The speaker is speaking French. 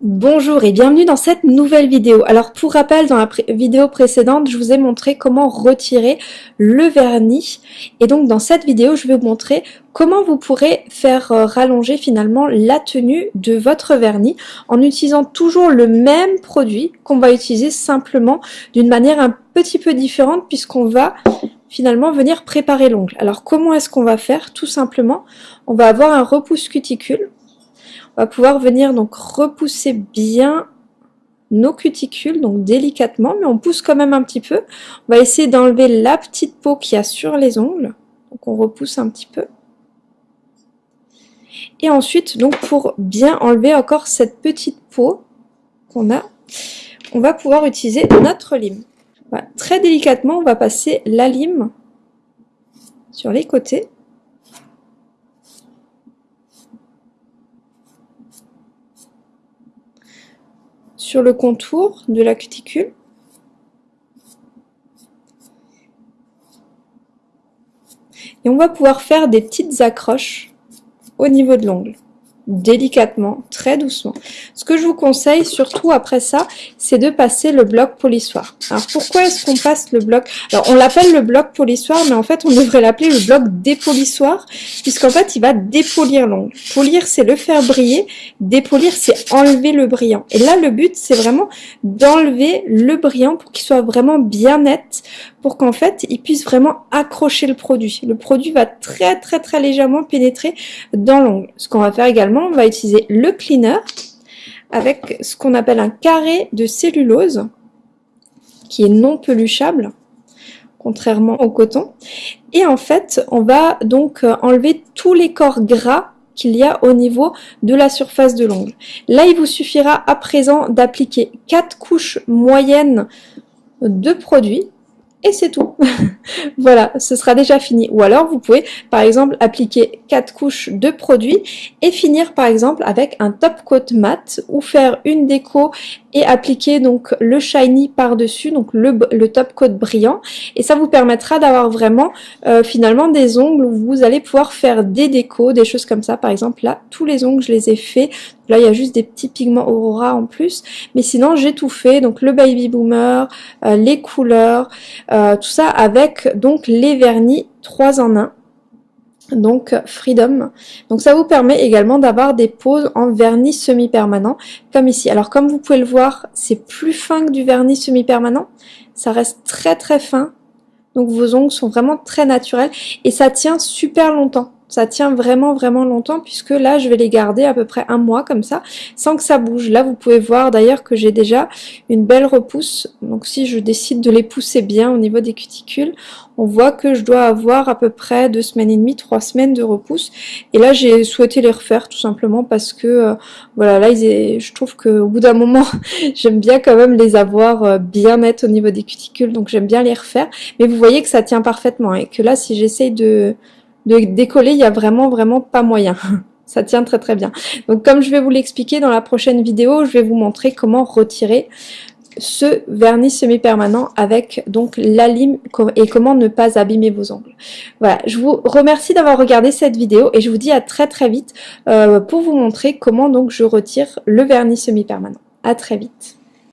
Bonjour et bienvenue dans cette nouvelle vidéo. Alors pour rappel, dans la vidéo précédente, je vous ai montré comment retirer le vernis. Et donc dans cette vidéo, je vais vous montrer comment vous pourrez faire euh, rallonger finalement la tenue de votre vernis en utilisant toujours le même produit qu'on va utiliser simplement d'une manière un petit peu différente puisqu'on va finalement venir préparer l'ongle. Alors comment est-ce qu'on va faire? Tout simplement, on va avoir un repousse cuticule va pouvoir venir donc repousser bien nos cuticules, donc délicatement, mais on pousse quand même un petit peu. On va essayer d'enlever la petite peau qu'il y a sur les ongles. Donc on repousse un petit peu. Et ensuite, donc pour bien enlever encore cette petite peau qu'on a, on va pouvoir utiliser notre lime. Très délicatement, on va passer la lime sur les côtés. Sur le contour de la cuticule. Et on va pouvoir faire des petites accroches au niveau de l'ongle délicatement, très doucement. Ce que je vous conseille, surtout après ça, c'est de passer le bloc polissoir. Alors pourquoi est-ce qu'on passe le bloc? Alors on l'appelle le bloc polissoir, mais en fait on devrait l'appeler le bloc dépolissoir, puisqu'en fait il va dépolir l'ongle. Polir c'est le faire briller, dépolir c'est enlever le brillant. Et là le but c'est vraiment d'enlever le brillant pour qu'il soit vraiment bien net, pour qu'en fait, il puisse vraiment accrocher le produit. Le produit va très très très légèrement pénétrer dans l'ongle. Ce qu'on va faire également, on va utiliser le cleaner avec ce qu'on appelle un carré de cellulose qui est non peluchable contrairement au coton. Et en fait, on va donc enlever tous les corps gras qu'il y a au niveau de la surface de l'ongle. Là, il vous suffira à présent d'appliquer quatre couches moyennes de produit et c'est tout. voilà, ce sera déjà fini. Ou alors vous pouvez par exemple appliquer quatre couches de produit et finir par exemple avec un top coat mat ou faire une déco et appliquer donc le shiny par-dessus, donc le, le, top coat brillant. Et ça vous permettra d'avoir vraiment euh, finalement des ongles où vous allez pouvoir faire des décos, des choses comme ça. Par exemple là, tous les ongles je les ai faits. Là il y a juste des petits pigments Aurora en plus. Mais sinon j'ai tout fait, donc le Baby Boomer, euh, les couleurs, euh, tout ça avec donc les vernis 3 en 1 donc Freedom. Donc ça vous permet également d'avoir des poses en vernis semi-permanent, comme ici. Alors comme vous pouvez le voir, c'est plus fin que du vernis semi-permanent, ça reste très très fin, donc vos ongles sont vraiment très naturels, et ça tient super longtemps ça tient vraiment vraiment longtemps puisque là je vais les garder à peu près un mois comme ça sans que ça bouge. Là vous pouvez voir d'ailleurs que j'ai déjà une belle repousse. Donc si je décide de les pousser bien au niveau des cuticules on voit que je dois avoir à peu près deux semaines et demie, trois semaines de repousse. Et là j'ai souhaité les refaire tout simplement parce que euh, voilà là je trouve que au bout d'un moment j'aime bien quand même les avoir euh, bien nettes au niveau des cuticules. Donc j'aime bien les refaire. Mais vous voyez que ça tient parfaitement et que là si j'essaye de de décoller, il y a vraiment vraiment pas moyen. Ça tient très très bien. Donc comme je vais vous l'expliquer dans la prochaine vidéo, je vais vous montrer comment retirer ce vernis semi-permanent avec donc la lime et comment ne pas abîmer vos ongles. Voilà, je vous remercie d'avoir regardé cette vidéo et je vous dis à très très vite euh, pour vous montrer comment donc je retire le vernis semi-permanent. À très vite.